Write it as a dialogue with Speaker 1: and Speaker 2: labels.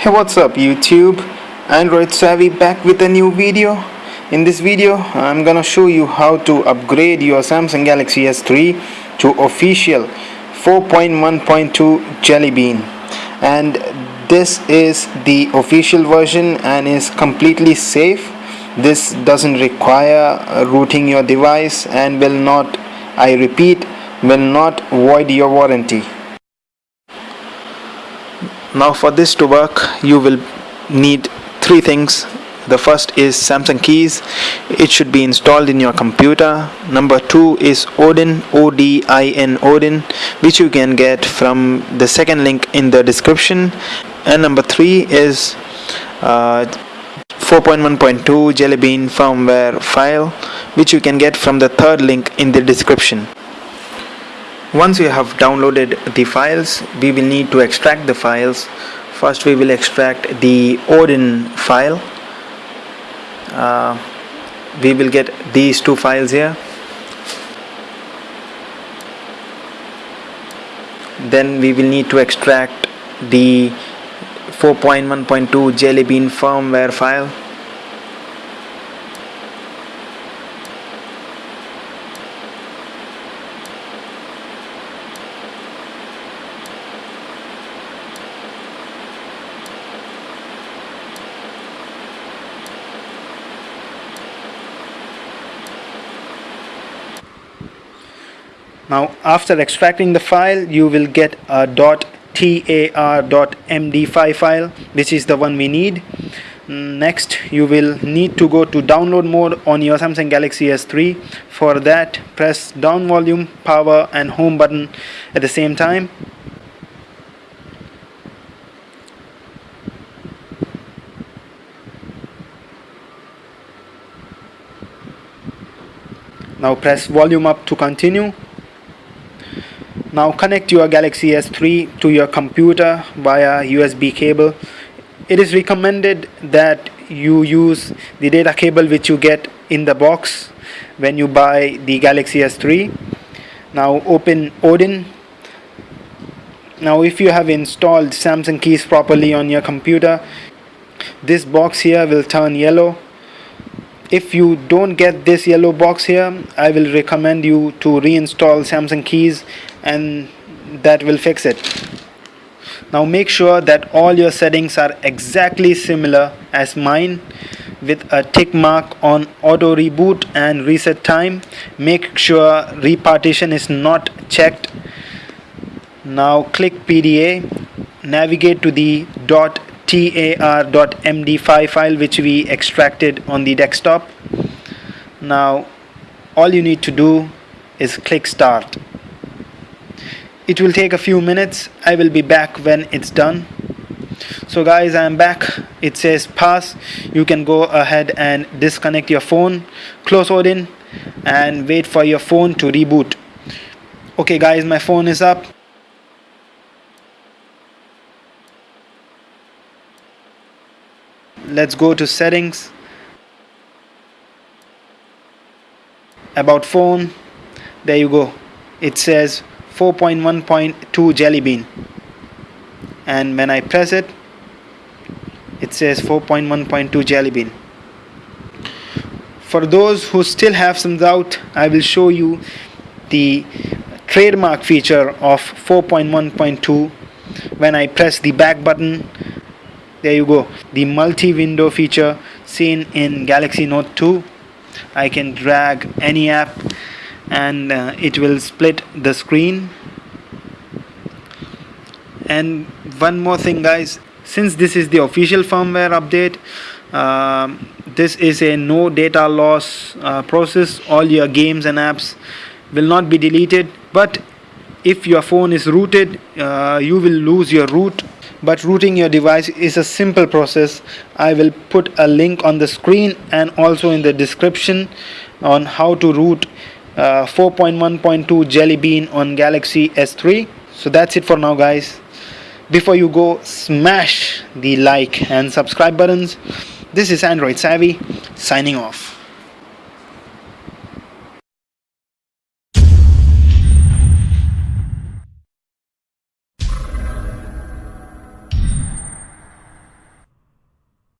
Speaker 1: Hey what's up YouTube? Android Savvy back with a new video. In this video I'm gonna show you how to upgrade your Samsung Galaxy S3 to official 4.1.2 Jelly Bean. And this is the official version and is completely safe. This doesn't require rooting your device and will not I repeat will not void your warranty now for this to work you will need three things. The first is Samsung Kies. It should be installed in your computer. Number two is Odin O-D-I-N Odin which you can get from the second link in the description. And number three is uh, 4.1.2 Jelly Bean firmware file which you can get from the third link in the description once you have downloaded the files we will need to extract the files. First we will extract the Odin file. Uh, we will get these two files here. Then we will need to extract the 4.1.2 Jelly Bean firmware file now after extracting the file you will get a. tar.md5 file. Which is the one we need. Mm, next you will need to go to download mode on your Samsung Galaxy S3 for that press down volume power and home button at the same time. Now press volume up to continue now connect your Galaxy S3 to your computer via USB cable. It is recommended that you use the data cable which you get in the box when you buy the Galaxy S3. Now open Odin. Now if you have installed Samsung Kies properly on your computer, this box here will turn yellow if you don't get this yellow box here I will recommend you to reinstall Samsung Kies and that will fix it. Now make sure that all your settings are exactly similar as mine with a tick mark on auto reboot and reset time. Make sure repartition is not checked. Now click PDA navigate to the. dot tar.md5 file which we extracted on the desktop. Now all you need to do is click start it will take a few minutes. I will be back when it's done. So guys I am back. It says pass. You can go ahead and disconnect your phone close Odin and wait for your phone to reboot. Okay guys my phone is up. Let's go to settings. About phone. There you go. It says 4.1.2 jelly bean. And when I press it it says 4.1.2 jelly bean. For those who still have some doubt I will show you the trademark feature of 4.1.2 when I press the back button there you go. The multi-window feature seen in Galaxy Note 2 I can drag any app and uh, it will split the screen. And one more thing guys. Since this is the official firmware update uh, this is a no data loss uh, process. All your games and apps will not be deleted. But if your phone is rooted uh, you will lose your root. But rooting your device is a simple process. I will put a link on the screen and also in the description on how to root uh, 4.1.2 Jelly Bean on Galaxy S3 so that's it for now guys. Before you go smash the like and subscribe buttons. This is Android Savvy signing off